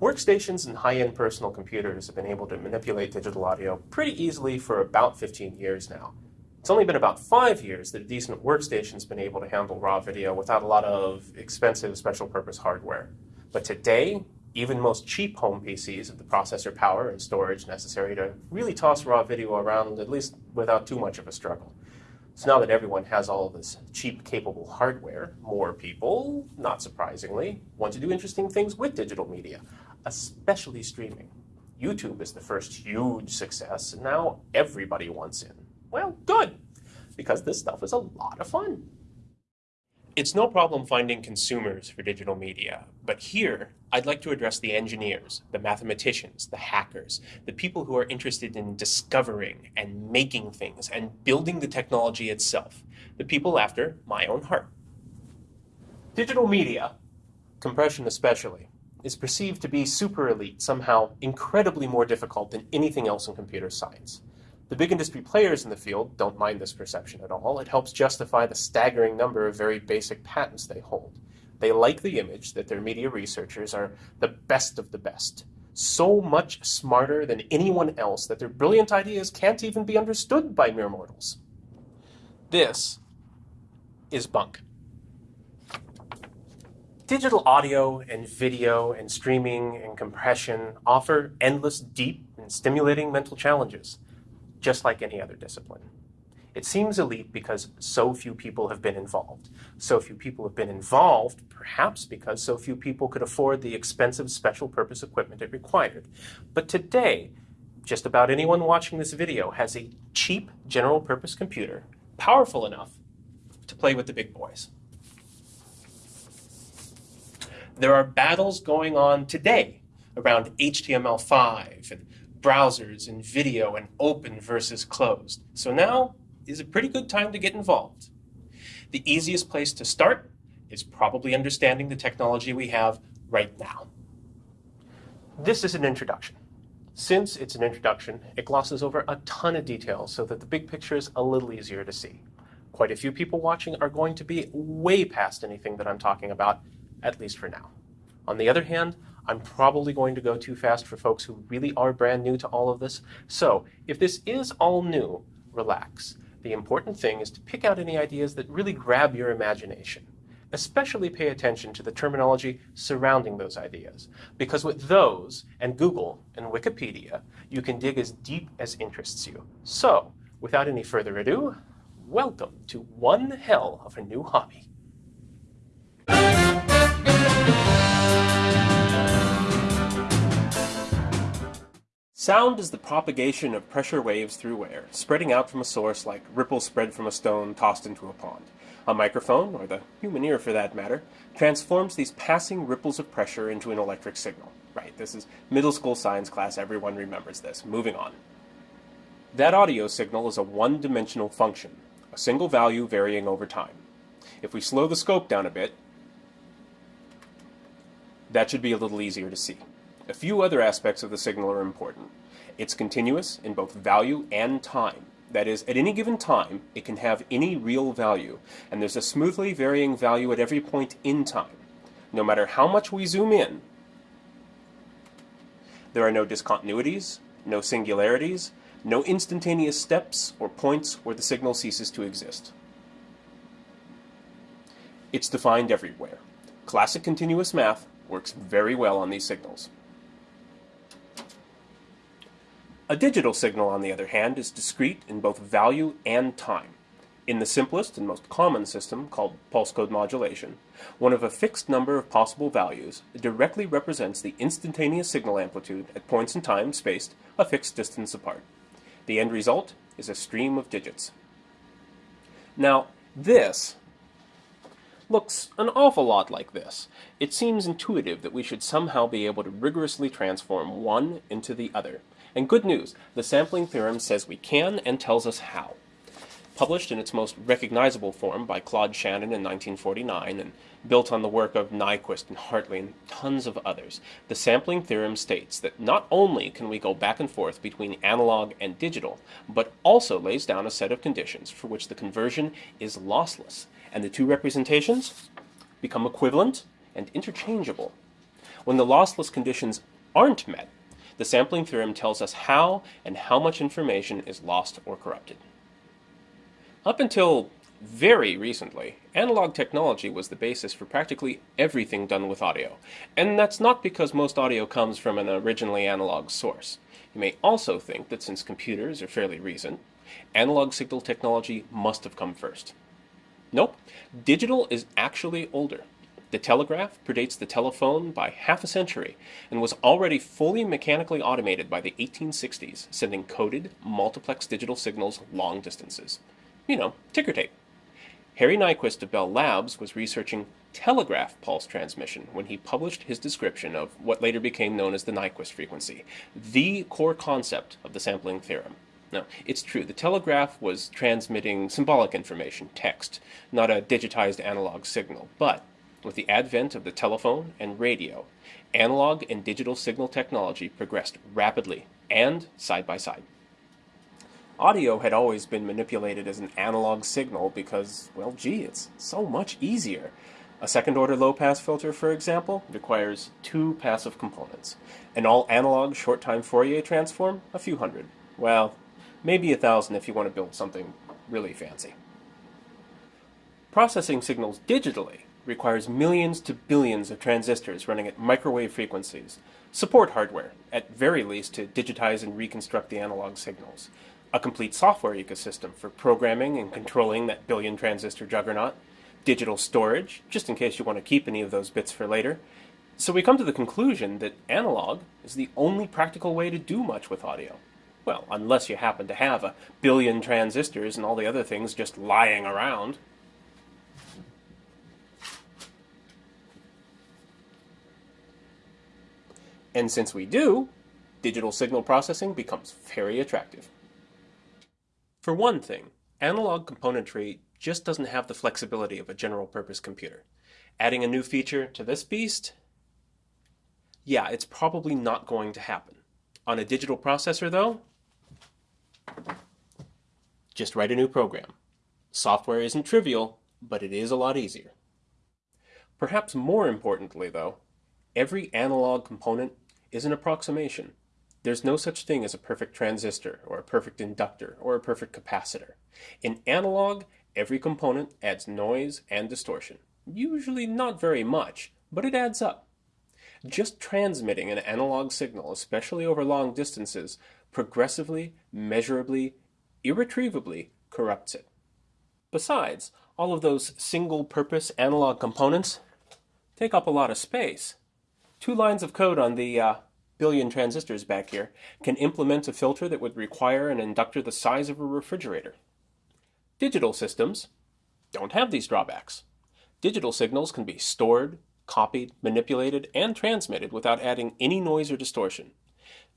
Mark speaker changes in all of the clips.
Speaker 1: Workstations and high-end personal computers have been able to manipulate digital audio pretty easily for about 15 years now. It's only been about five years that a decent workstation's been able to handle raw video without a lot of expensive special purpose hardware. But today, even most cheap home PCs have the processor power and storage necessary to really toss raw video around, at least without too much of a struggle. So now that everyone has all this cheap, capable hardware, more people, not surprisingly, want to do interesting things with digital media, especially streaming. YouTube is the first huge success, and now everybody wants in. Well, good, because this stuff is a lot of fun. It's no problem finding consumers for digital media, but here I'd like to address the engineers, the mathematicians, the hackers, the people who are interested in discovering and making things and building the technology itself, the people after my own heart. Digital media, compression especially, is perceived to be super elite, somehow incredibly more difficult than anything else in computer science. The big industry players in the field don't mind this perception at all. It helps justify the staggering number of very basic patents they hold. They like the image that their media researchers are the best of the best, so much smarter than anyone else that their brilliant ideas can't even be understood by mere mortals. This is bunk. Digital audio and video and streaming and compression offer endless, deep, and stimulating mental challenges just like any other discipline. It seems elite because so few people have been involved. So few people have been involved, perhaps because so few people could afford the expensive special purpose equipment it required. But today, just about anyone watching this video has a cheap general purpose computer, powerful enough to play with the big boys. There are battles going on today around HTML5 and browsers and video and open versus closed. So now is a pretty good time to get involved. The easiest place to start is probably understanding the technology we have right now. This is an introduction. Since it's an introduction, it glosses over a ton of details so that the big picture is a little easier to see. Quite a few people watching are going to be way past anything that I'm talking about, at least for now. On the other hand, I'm probably going to go too fast for folks who really are brand new to all of this. So if this is all new, relax. The important thing is to pick out any ideas that really grab your imagination. Especially pay attention to the terminology surrounding those ideas, because with those, and Google and Wikipedia, you can dig as deep as interests you. So, without any further ado, welcome to one hell of a new hobby. Sound is the propagation of pressure waves through air, spreading out from a source like ripples spread from a stone tossed into a pond. A microphone, or the human ear for that matter, transforms these passing ripples of pressure into an electric signal. Right, this is middle school science class, everyone remembers this. Moving on. That audio signal is a one-dimensional function, a single value varying over time. If we slow the scope down a bit, that should be a little easier to see. A few other aspects of the signal are important. It's continuous in both value and time. That is, at any given time, it can have any real value, and there's a smoothly varying value at every point in time. No matter how much we zoom in, there are no discontinuities, no singularities, no instantaneous steps or points where the signal ceases to exist. It's defined everywhere. Classic continuous math works very well on these signals. A digital signal, on the other hand, is discrete in both value and time. In the simplest and most common system, called pulse code modulation, one of a fixed number of possible values directly represents the instantaneous signal amplitude at points in time spaced a fixed distance apart. The end result is a stream of digits. Now, this looks an awful lot like this. It seems intuitive that we should somehow be able to rigorously transform one into the other. And good news, the sampling theorem says we can and tells us how. Published in its most recognizable form by Claude Shannon in 1949 and built on the work of Nyquist and Hartley and tons of others, the sampling theorem states that not only can we go back and forth between analog and digital, but also lays down a set of conditions for which the conversion is lossless, and the two representations become equivalent and interchangeable When the lossless conditions aren't met, the sampling theorem tells us how and how much information is lost or corrupted. Up until very recently, analog technology was the basis for practically everything done with audio. And that's not because most audio comes from an originally analog source. You may also think that since computers are fairly recent, analog signal technology must have come first. Nope, digital is actually older. The telegraph predates the telephone by half a century and was already fully mechanically automated by the 1860s, sending coded, multiplex digital signals long distances. You know, ticker tape. Harry Nyquist of Bell Labs was researching telegraph pulse transmission when he published his description of what later became known as the Nyquist frequency, the core concept of the sampling theorem. Now, it's true, the telegraph was transmitting symbolic information, text, not a digitized analog signal, but with the advent of the telephone and radio, analog and digital signal technology progressed rapidly and side by side. Audio had always been manipulated as an analog signal because, well, gee, it's so much easier. A second-order low-pass filter, for example, requires two passive components. An all-analog short-time Fourier transform, a few hundred. Well, maybe a thousand if you want to build something really fancy. Processing signals digitally requires millions to billions of transistors running at microwave frequencies, support hardware, at very least to digitize and reconstruct the analog signals, a complete software ecosystem for programming and controlling that billion transistor juggernaut, digital storage, just in case you want to keep any of those bits for later. So we come to the conclusion that analog is the only practical way to do much with audio. Well, unless you happen to have a billion transistors and all the other things just lying around. And since we do, digital signal processing becomes very attractive. For one thing, analog componentry just doesn't have the flexibility of a general purpose computer. Adding a new feature to this beast? Yeah, it's probably not going to happen. On a digital processor though, just write a new program. Software isn't trivial, but it is a lot easier. Perhaps more importantly though, every analog component is an approximation. There's no such thing as a perfect transistor, or a perfect inductor, or a perfect capacitor. In analog, every component adds noise and distortion. Usually not very much, but it adds up. Just transmitting an analog signal, especially over long distances, progressively, measurably, irretrievably corrupts it. Besides, all of those single-purpose analog components take up a lot of space. Two lines of code on the uh, billion transistors back here, can implement a filter that would require an inductor the size of a refrigerator. Digital systems don't have these drawbacks. Digital signals can be stored, copied, manipulated, and transmitted without adding any noise or distortion.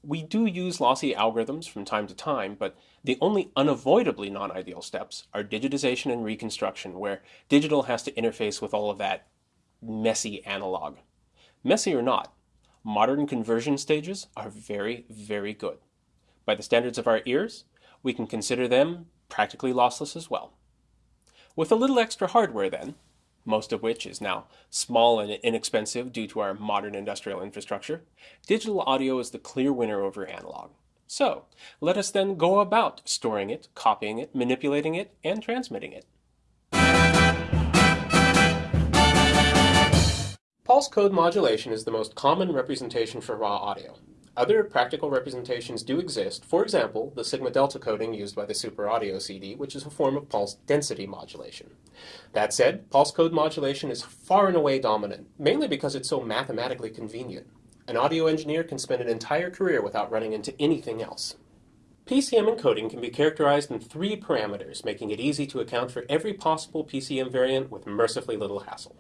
Speaker 1: We do use lossy algorithms from time to time, but the only unavoidably non-ideal steps are digitization and reconstruction, where digital has to interface with all of that messy analog. Messy or not, modern conversion stages are very, very good. By the standards of our ears, we can consider them practically lossless as well. With a little extra hardware then, most of which is now small and inexpensive due to our modern industrial infrastructure, digital audio is the clear winner over analog. So, let us then go about storing it, copying it, manipulating it, and transmitting it. Pulse code modulation is the most common representation for raw audio. Other practical representations do exist, for example, the sigma delta coding used by the Super Audio CD, which is a form of pulse density modulation. That said, pulse code modulation is far and away dominant, mainly because it's so mathematically convenient. An audio engineer can spend an entire career without running into anything else. PCM encoding can be characterized in three parameters, making it easy to account for every possible PCM variant with mercifully little hassle.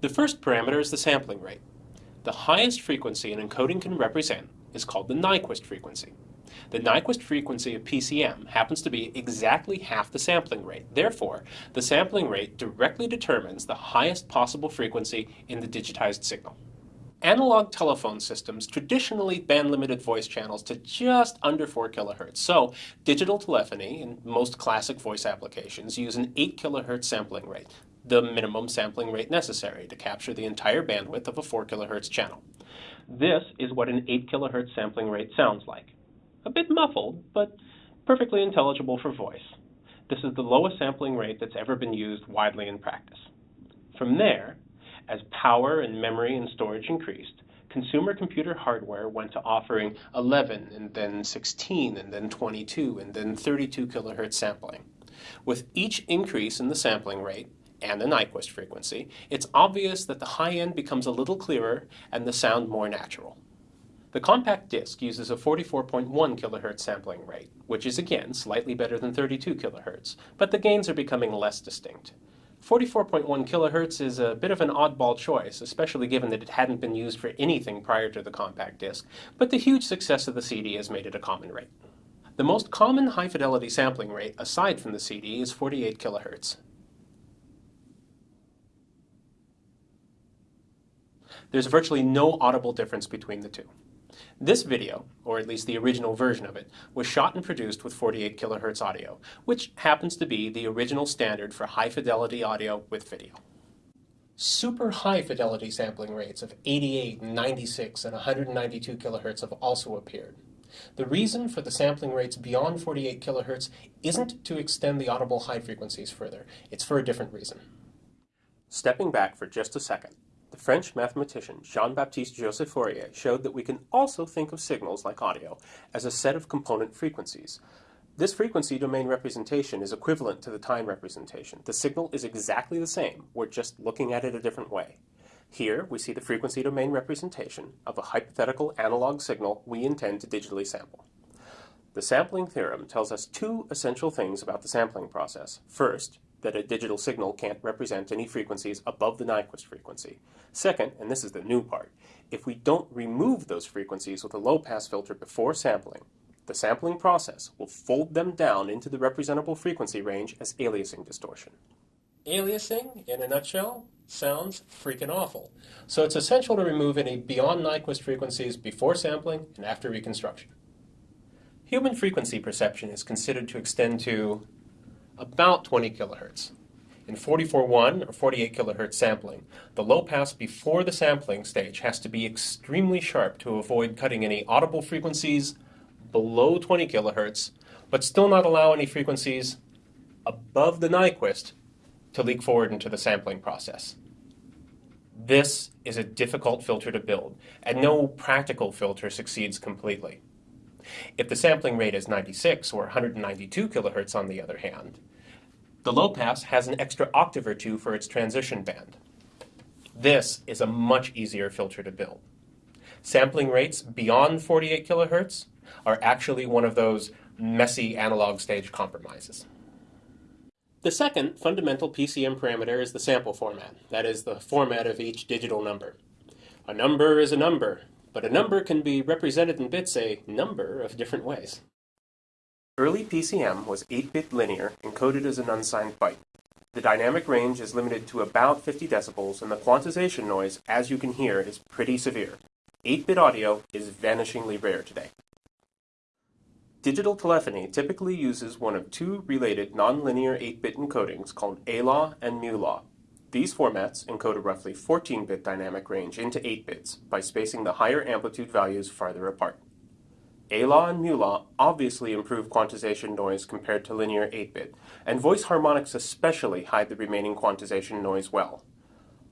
Speaker 1: The first parameter is the sampling rate. The highest frequency an encoding can represent is called the Nyquist frequency. The Nyquist frequency of PCM happens to be exactly half the sampling rate. Therefore, the sampling rate directly determines the highest possible frequency in the digitized signal. Analog telephone systems traditionally band limited voice channels to just under 4 kHz. So, digital telephony and most classic voice applications use an 8 kHz sampling rate. The minimum sampling rate necessary to capture the entire bandwidth of a 4 kHz channel. This is what an 8 kHz sampling rate sounds like. A bit muffled, but perfectly intelligible for voice. This is the lowest sampling rate that's ever been used widely in practice. From there, as power and memory and storage increased, consumer computer hardware went to offering 11 and then 16 and then 22 and then 32 kilohertz sampling. With each increase in the sampling rate and the Nyquist frequency, it's obvious that the high end becomes a little clearer and the sound more natural. The compact disc uses a 44.1 kHz sampling rate, which is again slightly better than 32 kHz, but the gains are becoming less distinct. 44.1 kHz is a bit of an oddball choice, especially given that it hadn't been used for anything prior to the compact disc, but the huge success of the CD has made it a common rate. The most common high-fidelity sampling rate, aside from the CD, is 48 kHz. There's virtually no audible difference between the two. This video, or at least the original version of it, was shot and produced with 48 kHz audio, which happens to be the original standard for high fidelity audio with video. Super high fidelity sampling rates of 88, 96, and 192 kHz have also appeared. The reason for the sampling rates beyond 48 kHz isn't to extend the audible high frequencies further, it's for a different reason. Stepping back for just a second, the French mathematician Jean-Baptiste Joseph Fourier showed that we can also think of signals like audio as a set of component frequencies. This frequency domain representation is equivalent to the time representation. The signal is exactly the same, we're just looking at it a different way. Here, we see the frequency domain representation of a hypothetical analog signal we intend to digitally sample. The sampling theorem tells us two essential things about the sampling process. First, that a digital signal can't represent any frequencies above the Nyquist frequency. Second, and this is the new part, if we don't remove those frequencies with a low-pass filter before sampling, the sampling process will fold them down into the representable frequency range as aliasing distortion. Aliasing, in a nutshell, sounds freaking awful. So it's essential to remove any beyond Nyquist frequencies before sampling and after reconstruction. Human frequency perception is considered to extend to about 20 kilohertz. In 44.1 or 48 kilohertz sampling, the low pass before the sampling stage has to be extremely sharp to avoid cutting any audible frequencies below 20 kilohertz, but still not allow any frequencies above the Nyquist to leak forward into the sampling process. This is a difficult filter to build, and no practical filter succeeds completely. If the sampling rate is 96 or 192 kilohertz on the other hand, the low pass has an extra octave or two for its transition band. This is a much easier filter to build. Sampling rates beyond 48 kilohertz are actually one of those messy analog stage compromises. The second fundamental PCM parameter is the sample format, that is, the format of each digital number. A number is a number, but a number can be represented in bits a number of different ways. Early PCM was 8-bit linear, encoded as an unsigned byte. The dynamic range is limited to about 50 decibels, and the quantization noise, as you can hear, is pretty severe. 8-bit audio is vanishingly rare today. Digital telephony typically uses one of two related nonlinear 8-bit encodings called A-law and mu-law. These formats encode a roughly 14-bit dynamic range into 8 bits by spacing the higher amplitude values farther apart. A-law and mu-law obviously improve quantization noise compared to linear 8-bit, and voice harmonics especially hide the remaining quantization noise well.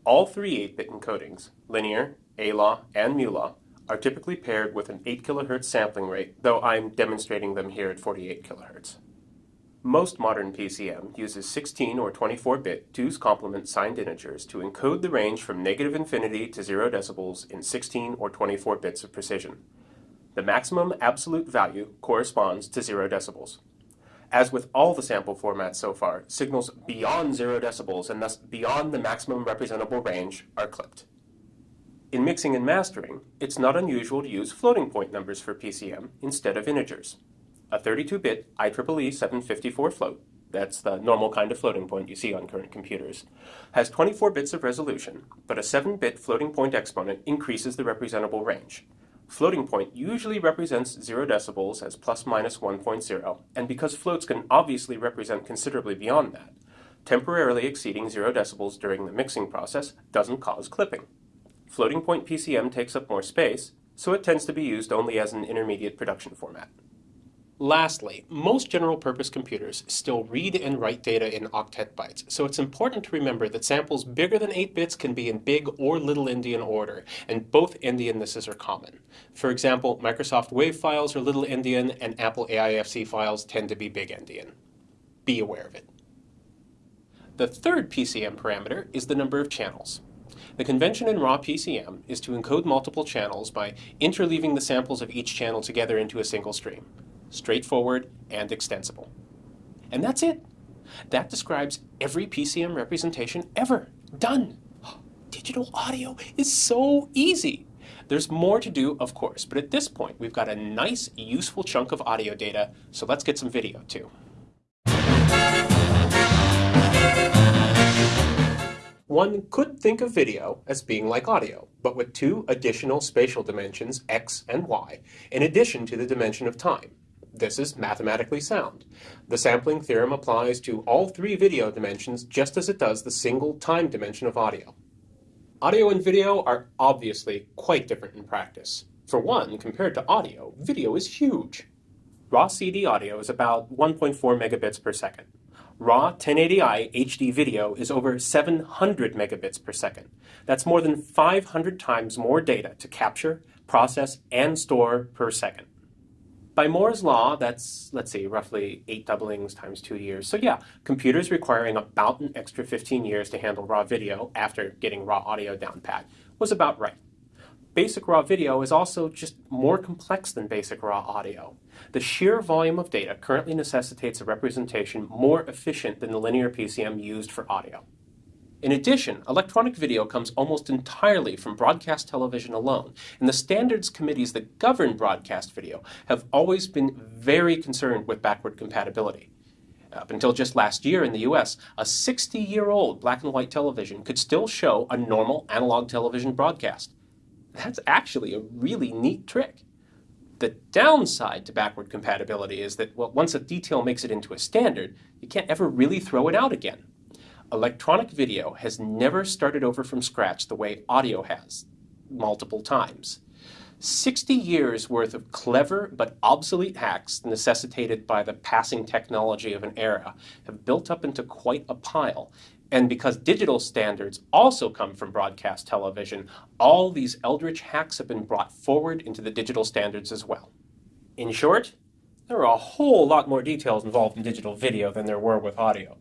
Speaker 1: All three 8-bit encodings, linear, A-law, and mu-law, are typically paired with an 8 kHz sampling rate, though I'm demonstrating them here at 48 kHz. Most modern PCM uses 16 or 24-bit 2's complement signed integers to encode the range from negative infinity to 0 decibels in 16 or 24 bits of precision. The maximum absolute value corresponds to 0 decibels. As with all the sample formats so far, signals beyond 0 decibels and thus beyond the maximum representable range are clipped. In mixing and mastering, it's not unusual to use floating point numbers for PCM instead of integers. A 32-bit IEEE 754 float, that's the normal kind of floating point you see on current computers, has 24 bits of resolution, but a 7-bit floating point exponent increases the representable range. Floating point usually represents 0 decibels as plus minus 1.0, and because floats can obviously represent considerably beyond that, temporarily exceeding 0 decibels during the mixing process doesn't cause clipping. Floating point PCM takes up more space, so it tends to be used only as an intermediate production format. Lastly, most general-purpose computers still read and write data in octet bytes, so it's important to remember that samples bigger than 8 bits can be in big or little endian order, and both endiannesses are common. For example, Microsoft WAV files are little endian, and Apple AIFC files tend to be big endian. Be aware of it. The third PCM parameter is the number of channels. The convention in raw PCM is to encode multiple channels by interleaving the samples of each channel together into a single stream straightforward, and extensible. And that's it. That describes every PCM representation ever. Done. Digital audio is so easy. There's more to do, of course, but at this point, we've got a nice, useful chunk of audio data, so let's get some video too. One could think of video as being like audio, but with two additional spatial dimensions, x and y, in addition to the dimension of time. This is mathematically sound. The sampling theorem applies to all three video dimensions just as it does the single time dimension of audio. Audio and video are obviously quite different in practice. For one, compared to audio, video is huge. Raw CD audio is about 1.4 megabits per second. Raw 1080i HD video is over 700 megabits per second. That's more than 500 times more data to capture, process, and store per second. By Moore's law, that's, let's see, roughly eight doublings times two years. So yeah, computers requiring about an extra 15 years to handle raw video after getting raw audio down pat was about right. Basic raw video is also just more complex than basic raw audio. The sheer volume of data currently necessitates a representation more efficient than the linear PCM used for audio. In addition, electronic video comes almost entirely from broadcast television alone, and the standards committees that govern broadcast video have always been very concerned with backward compatibility. Up until just last year in the US, a 60-year-old black and white television could still show a normal analog television broadcast. That's actually a really neat trick. The downside to backward compatibility is that, well, once a detail makes it into a standard, you can't ever really throw it out again. Electronic video has never started over from scratch the way audio has, multiple times. 60 years worth of clever but obsolete hacks necessitated by the passing technology of an era have built up into quite a pile. And because digital standards also come from broadcast television, all these eldritch hacks have been brought forward into the digital standards as well. In short, there are a whole lot more details involved in digital video than there were with audio.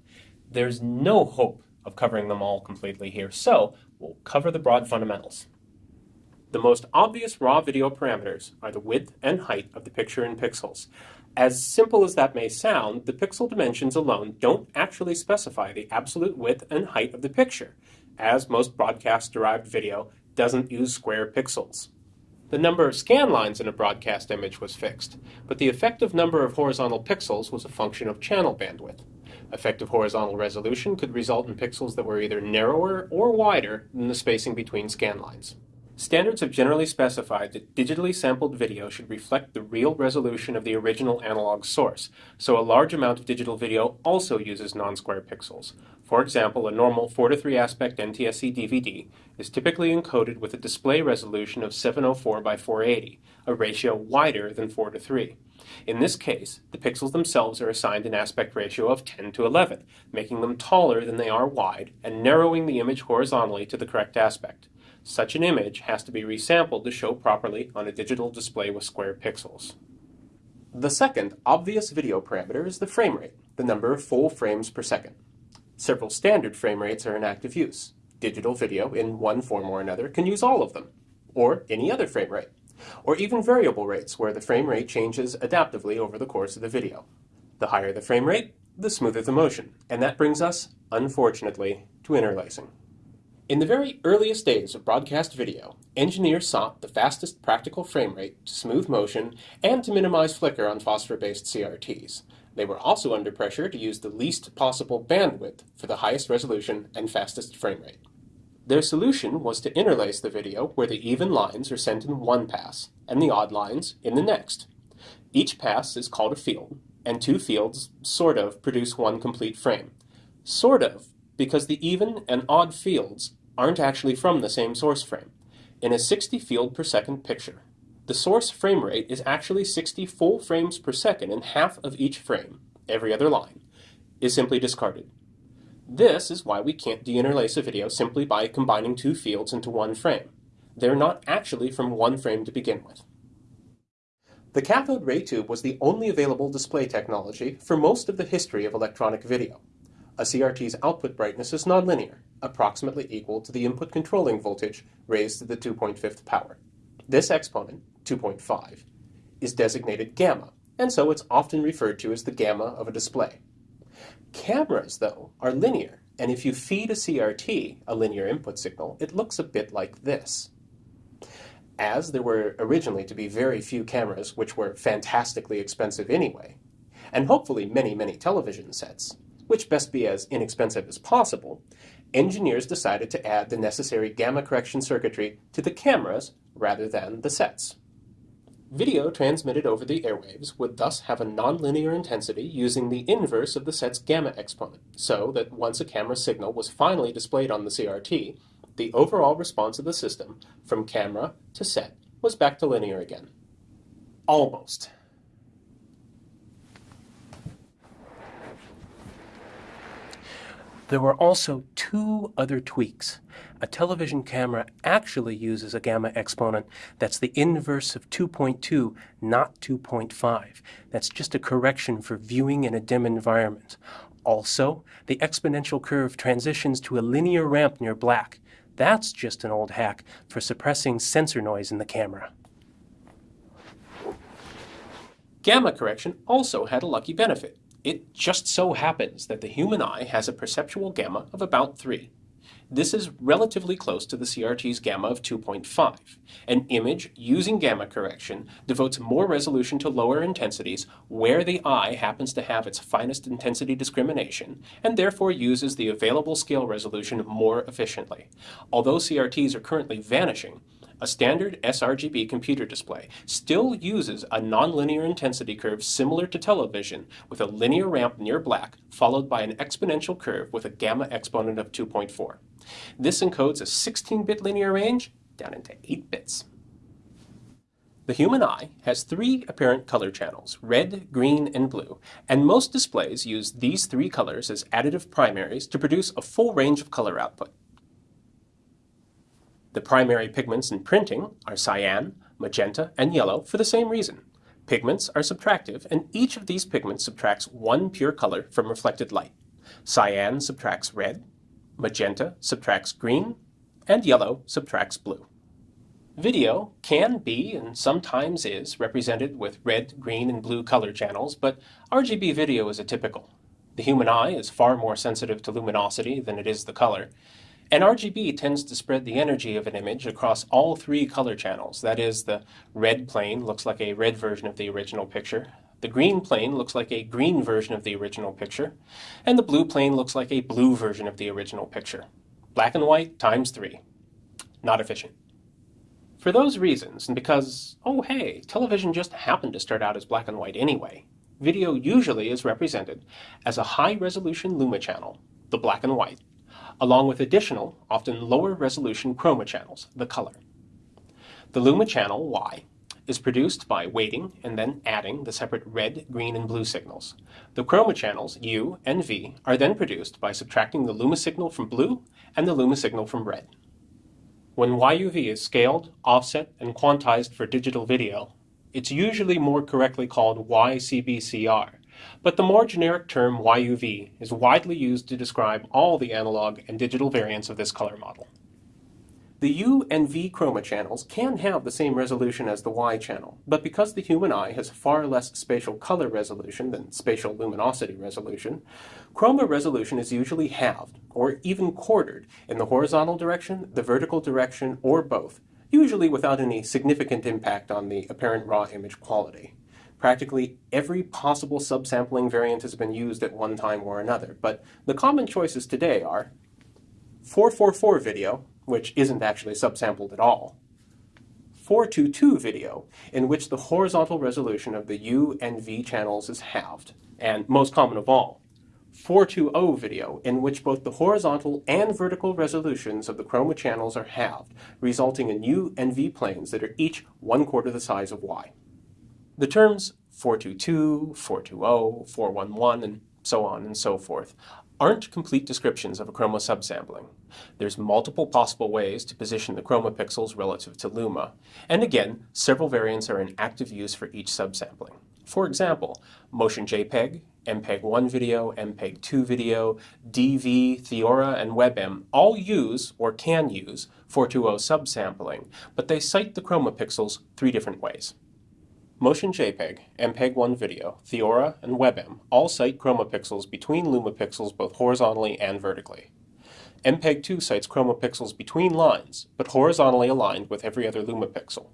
Speaker 1: There's no hope of covering them all completely here, so we'll cover the broad fundamentals. The most obvious raw video parameters are the width and height of the picture in pixels. As simple as that may sound, the pixel dimensions alone don't actually specify the absolute width and height of the picture, as most broadcast-derived video doesn't use square pixels. The number of scan lines in a broadcast image was fixed, but the effective number of horizontal pixels was a function of channel bandwidth. Effective horizontal resolution could result in pixels that were either narrower or wider than the spacing between scan lines. Standards have generally specified that digitally sampled video should reflect the real resolution of the original analog source, so a large amount of digital video also uses non-square pixels. For example, a normal 4 to 3 aspect NTSC DVD is typically encoded with a display resolution of 704 by 480, a ratio wider than 4 to 3. In this case, the pixels themselves are assigned an aspect ratio of 10 to 11, making them taller than they are wide and narrowing the image horizontally to the correct aspect. Such an image has to be resampled to show properly on a digital display with square pixels. The second obvious video parameter is the frame rate, the number of full frames per second. Several standard frame rates are in active use. Digital video, in one form or another, can use all of them, or any other frame rate or even variable rates where the frame rate changes adaptively over the course of the video. The higher the frame rate, the smoother the motion, and that brings us, unfortunately, to interlacing. In the very earliest days of broadcast video, engineers sought the fastest practical frame rate to smooth motion and to minimize flicker on phosphor-based CRTs. They were also under pressure to use the least possible bandwidth for the highest resolution and fastest frame rate. Their solution was to interlace the video where the even lines are sent in one pass and the odd lines in the next. Each pass is called a field, and two fields, sort of, produce one complete frame. Sort of, because the even and odd fields aren't actually from the same source frame. In a 60 field per second picture, the source frame rate is actually 60 full frames per second and half of each frame, every other line, is simply discarded. This is why we can't deinterlace a video simply by combining two fields into one frame. They're not actually from one frame to begin with. The cathode ray tube was the only available display technology for most of the history of electronic video. A CRT's output brightness is nonlinear, approximately equal to the input controlling voltage raised to the 2.5th power. This exponent, 2.5, is designated gamma, and so it's often referred to as the gamma of a display. Cameras, though, are linear, and if you feed a CRT a linear input signal, it looks a bit like this. As there were originally to be very few cameras which were fantastically expensive anyway, and hopefully many, many television sets, which best be as inexpensive as possible, engineers decided to add the necessary gamma correction circuitry to the cameras rather than the sets. Video transmitted over the airwaves would thus have a nonlinear intensity using the inverse of the set's gamma exponent, so that once a camera signal was finally displayed on the CRT, the overall response of the system, from camera to set, was back to linear again. Almost. There were also two other tweaks. A television camera actually uses a gamma exponent that's the inverse of 2.2, not 2.5. That's just a correction for viewing in a dim environment. Also, the exponential curve transitions to a linear ramp near black. That's just an old hack for suppressing sensor noise in the camera. Gamma correction also had a lucky benefit. It just so happens that the human eye has a perceptual gamma of about 3. This is relatively close to the CRT's gamma of 2.5. An image using gamma correction devotes more resolution to lower intensities where the eye happens to have its finest intensity discrimination, and therefore uses the available scale resolution more efficiently. Although CRTs are currently vanishing, a standard sRGB computer display still uses a nonlinear intensity curve similar to television with a linear ramp near black followed by an exponential curve with a gamma exponent of 2.4. This encodes a 16-bit linear range down into 8 bits. The human eye has three apparent color channels, red, green, and blue, and most displays use these three colors as additive primaries to produce a full range of color output. The primary pigments in printing are cyan, magenta, and yellow for the same reason. Pigments are subtractive, and each of these pigments subtracts one pure color from reflected light. Cyan subtracts red, magenta subtracts green, and yellow subtracts blue. Video can be, and sometimes is, represented with red, green, and blue color channels, but RGB video is atypical. The human eye is far more sensitive to luminosity than it is the color, and RGB tends to spread the energy of an image across all three color channels. That is, the red plane looks like a red version of the original picture, the green plane looks like a green version of the original picture, and the blue plane looks like a blue version of the original picture. Black and white times three. Not efficient. For those reasons, and because, oh hey, television just happened to start out as black and white anyway, video usually is represented as a high-resolution luma channel, the black and white, along with additional, often lower resolution chroma channels, the color. The luma channel, Y, is produced by weighting and then adding the separate red, green, and blue signals. The chroma channels, U and V, are then produced by subtracting the luma signal from blue and the luma signal from red. When YUV is scaled, offset, and quantized for digital video, it's usually more correctly called YCBCR, but the more generic term YUV is widely used to describe all the analog and digital variants of this color model. The U and V chroma channels can have the same resolution as the Y channel, but because the human eye has far less spatial color resolution than spatial luminosity resolution, chroma resolution is usually halved, or even quartered, in the horizontal direction, the vertical direction, or both, usually without any significant impact on the apparent raw image quality. Practically every possible subsampling variant has been used at one time or another, but the common choices today are 444 video, which isn't actually subsampled at all, 422 video, in which the horizontal resolution of the U and V channels is halved, and most common of all, 420 video, in which both the horizontal and vertical resolutions of the chroma channels are halved, resulting in U and V planes that are each one quarter the size of Y. The terms 422, 420, 411, and so on and so forth aren't complete descriptions of a chroma subsampling. There's multiple possible ways to position the chroma pixels relative to luma, and again, several variants are in active use for each subsampling. For example, Motion JPEG, MPEG-1 video, MPEG-2 video, DV, Theora, and WebM all use, or can use, 420 subsampling, but they site the chroma pixels three different ways. Motion JPEG, MPEG-1 video, Theora, and WebM all site chroma pixels between luma pixels both horizontally and vertically. MPEG-2 sites chroma pixels between lines, but horizontally aligned with every other luma pixel.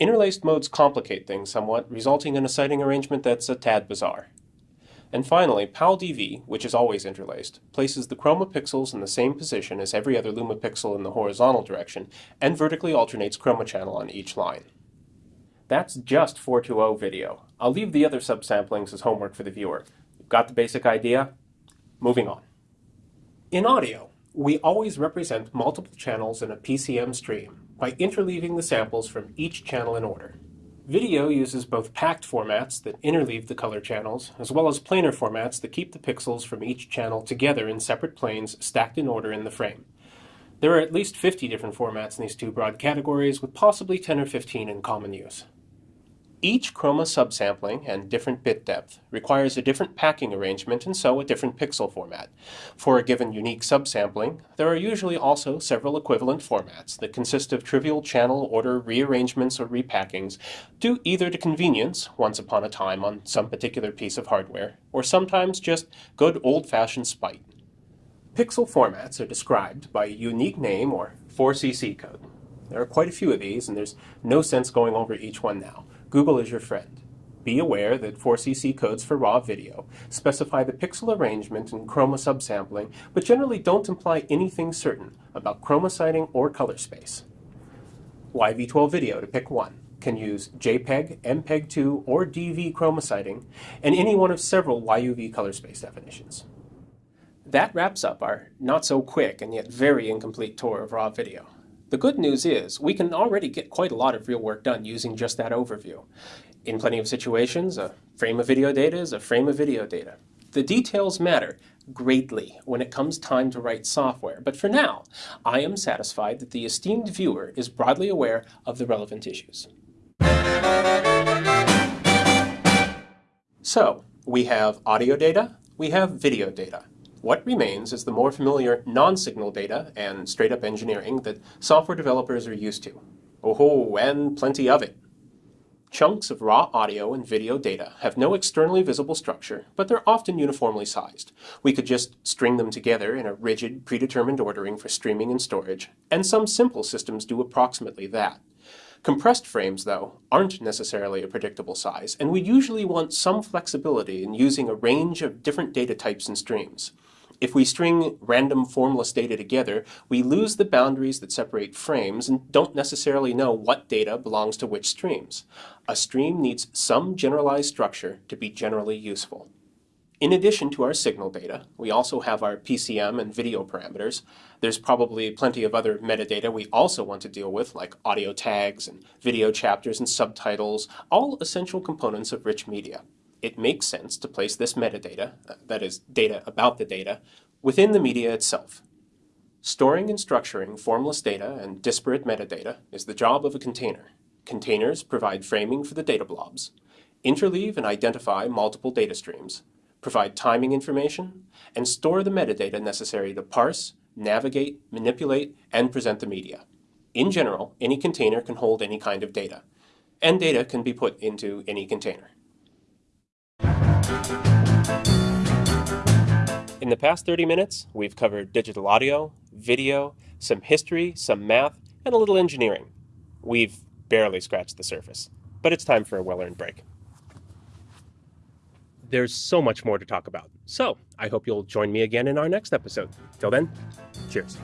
Speaker 1: Interlaced modes complicate things somewhat, resulting in a siting arrangement that's a tad bizarre. And finally, PAL-DV, which is always interlaced, places the chroma pixels in the same position as every other luma pixel in the horizontal direction, and vertically alternates chroma channel on each line. That's just 420 video. I'll leave the other subsamplings as homework for the viewer. You've got the basic idea? Moving on. In audio, we always represent multiple channels in a PCM stream by interleaving the samples from each channel in order. Video uses both packed formats that interleave the color channels, as well as planar formats that keep the pixels from each channel together in separate planes stacked in order in the frame. There are at least 50 different formats in these two broad categories, with possibly 10 or 15 in common use. Each chroma subsampling and different bit depth requires a different packing arrangement and so a different pixel format. For a given unique subsampling, there are usually also several equivalent formats that consist of trivial channel order rearrangements or repackings due either to convenience, once upon a time on some particular piece of hardware, or sometimes just good old-fashioned spite. Pixel formats are described by a unique name or 4CC code. There are quite a few of these, and there's no sense going over each one now. Google is your friend. Be aware that 4CC codes for raw video specify the pixel arrangement and chroma subsampling, but generally don't imply anything certain about chroma siting or color space. YV12 video, to pick one, can use JPEG, MPEG-2, or DV chroma siting, and any one of several YUV color space definitions. That wraps up our not so quick and yet very incomplete tour of raw video. The good news is we can already get quite a lot of real work done using just that overview. In plenty of situations, a frame of video data is a frame of video data. The details matter greatly when it comes time to write software, but for now, I am satisfied that the esteemed viewer is broadly aware of the relevant issues. So, we have audio data, we have video data. What remains is the more familiar non-signal data and straight-up engineering that software developers are used to. Oh, and plenty of it. Chunks of raw audio and video data have no externally visible structure, but they're often uniformly sized. We could just string them together in a rigid, predetermined ordering for streaming and storage, and some simple systems do approximately that. Compressed frames, though, aren't necessarily a predictable size, and we usually want some flexibility in using a range of different data types and streams. If we string random formless data together, we lose the boundaries that separate frames and don't necessarily know what data belongs to which streams. A stream needs some generalized structure to be generally useful. In addition to our signal data, we also have our PCM and video parameters. There's probably plenty of other metadata we also want to deal with, like audio tags and video chapters and subtitles, all essential components of rich media it makes sense to place this metadata, uh, that is, data about the data, within the media itself. Storing and structuring formless data and disparate metadata is the job of a container. Containers provide framing for the data blobs, interleave and identify multiple data streams, provide timing information, and store the metadata necessary to parse, navigate, manipulate, and present the media. In general, any container can hold any kind of data, and data can be put into any container. In the past 30 minutes, we've covered digital audio, video, some history, some math, and a little engineering. We've barely scratched the surface, but it's time for a well-earned break. There's so much more to talk about, so I hope you'll join me again in our next episode. Till then, cheers.